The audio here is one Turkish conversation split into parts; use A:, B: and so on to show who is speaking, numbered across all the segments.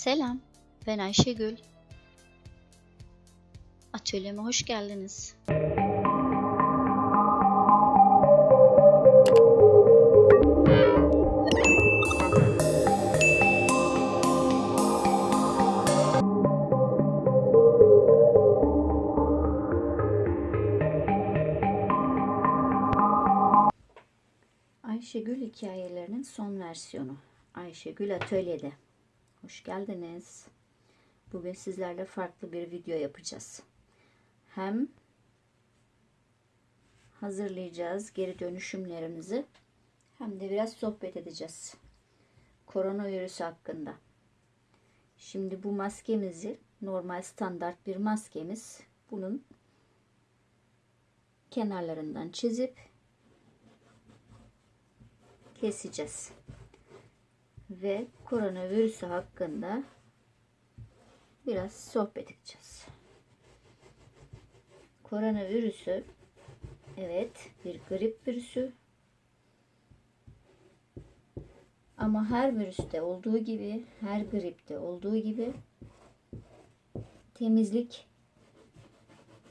A: Selam, ben Ayşegül. Atölyeme hoş geldiniz. Ayşegül hikayelerinin son versiyonu. Ayşegül Atölye'de. Hoş geldiniz. Bugün sizlerle farklı bir video yapacağız. Hem hazırlayacağız geri dönüşümlerimizi hem de biraz sohbet edeceğiz. Koronavirüs hakkında. Şimdi bu maskemizi normal standart bir maskemiz bunun kenarlarından çizip keseceğiz. Ve koronavirüsü hakkında biraz sohbet edeceğiz. Koronavirüsü evet bir grip virüsü ama her virüste olduğu gibi, her gripte olduğu gibi temizlik,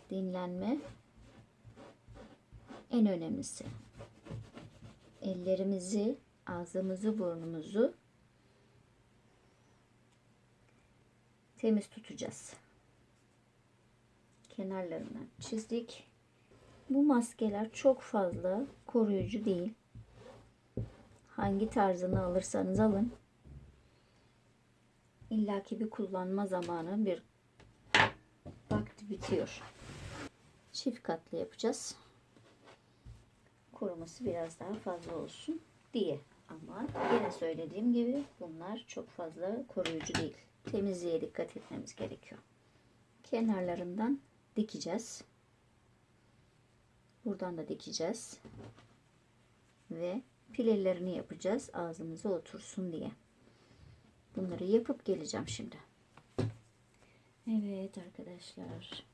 A: dinlenme en önemlisi ellerimizi, ağzımızı, burnumuzu temiz tutacağız. Kenarlarından çizdik. Bu maskeler çok fazla koruyucu değil. Hangi tarzını alırsanız alın. İllaki bir kullanma zamanı bir vakti bitiyor. Çift katlı yapacağız koruması biraz daha fazla olsun diye. Ama yine söylediğim gibi bunlar çok fazla koruyucu değil. Temizliğe dikkat etmemiz gerekiyor. Kenarlarından dikeceğiz. Buradan da dikeceğiz. Ve pilelerini yapacağız ağzımıza otursun diye. Bunları yapıp geleceğim şimdi. Evet arkadaşlar.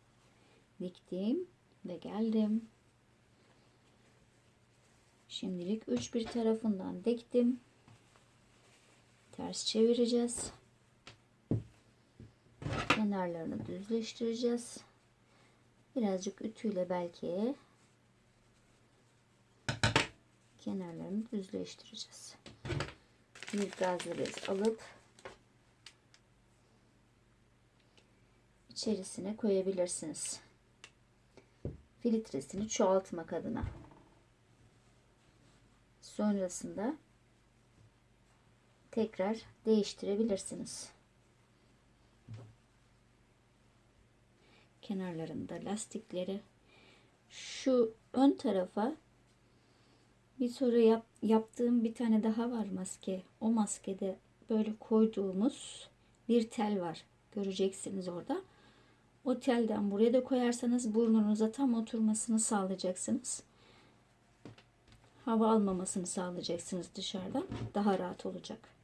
A: Diktim ve geldim. Şimdilik üç bir tarafından diktim. Ters çevireceğiz. Kenarlarını düzleştireceğiz. Birazcık ütüyle belki kenarlarını düzleştireceğiz. Bir gazlı bez alıp içerisine koyabilirsiniz. Filtresini çoğaltmak adına. Sonrasında tekrar değiştirebilirsiniz. Kenarlarında lastikleri şu ön tarafa bir sonra yap, yaptığım bir tane daha var maske. O maskede böyle koyduğumuz bir tel var. Göreceksiniz orada. O telden buraya da koyarsanız burnunuza tam oturmasını sağlayacaksınız hava almamasını sağlayacaksınız dışarıdan. Daha rahat olacak.